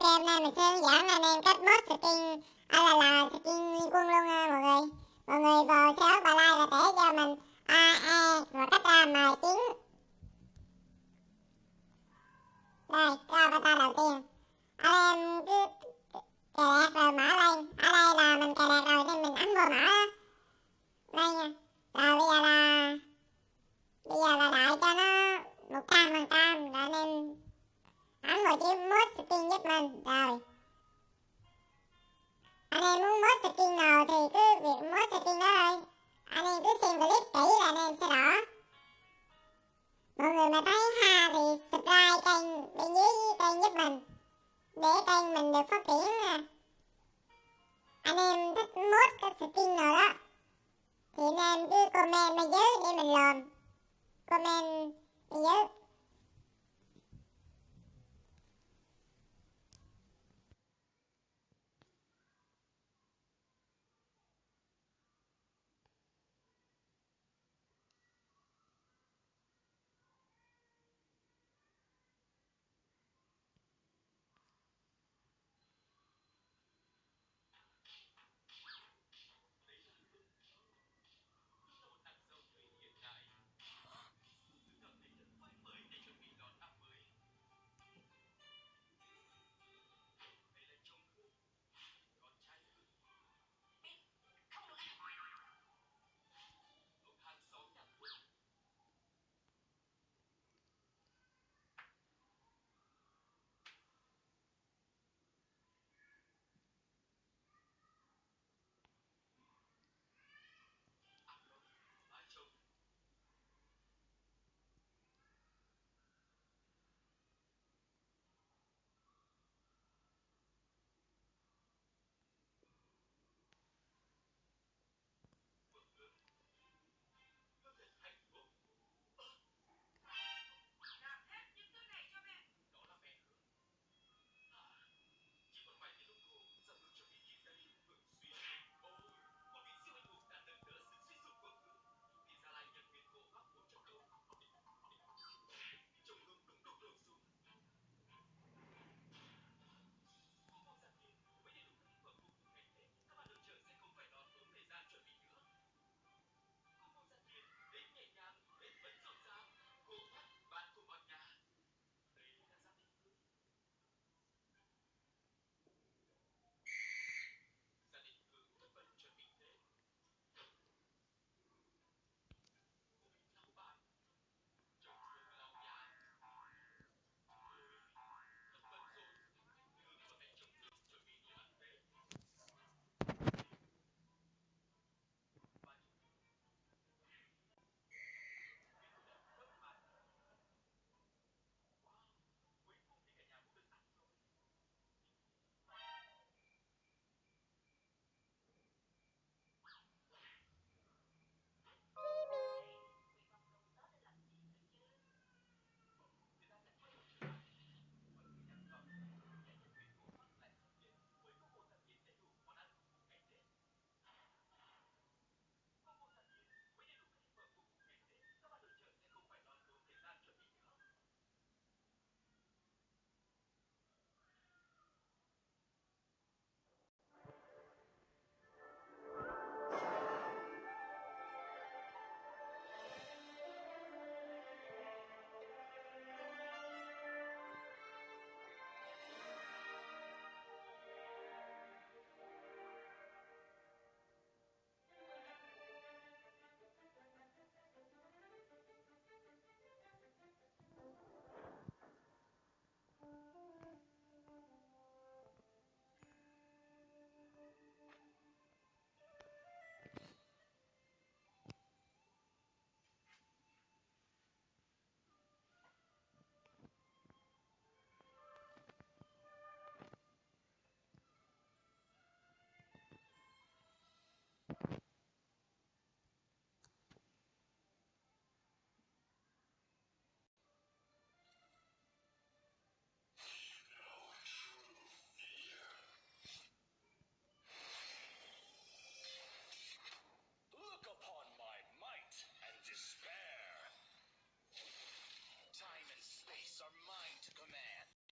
Ok hôm nay mình sẽ hướng dẫn anh em cách mod skin à là là skin liên quân luôn nha mọi người. Mọi người vào xe và like và để cho mình a e và cách ra mời tiếng đây, cái avatar đầu tiên. Anh em cứ cài đặt rồi mở lên. Ở đây là mình cài đặt rồi nên mình ấn vào mở đó. Đây nha. Rồi bây giờ là, bây giờ là đợi cho nó một trăm phần trăm rồi nên ấn vào chiếc mod mình rồi anh em muốn mod skin nào thì cứ việc mod skin đó thôi. Anh em cứ xem clip kỹ là anh em sẽ rõ. Mọi người mà thấy ha thì subscribe kênh bên dưới kênh giúp mình, để kênh mình được phát triển nè anh em thích mod cái skin nào đó, thì anh em cứ comment bên dưới để mình làm. Comment bên dưới.